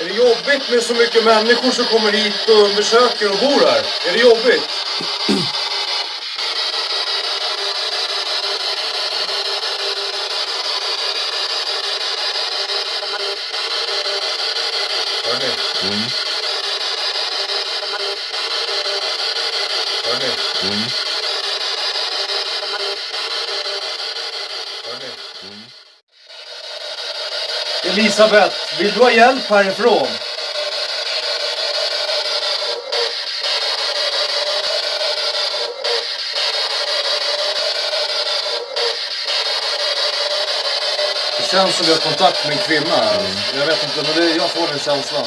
Är det jobbigt med så mycket människor som kommer hit och undersöker och bor här? Är det jobbigt? Hörni. Mm. Hörni. Elisabeth, vill du ha hjälp härifrån? Det känns som vi har kontakt med en kvinna här. Jag vet inte, men det, jag får den känslan.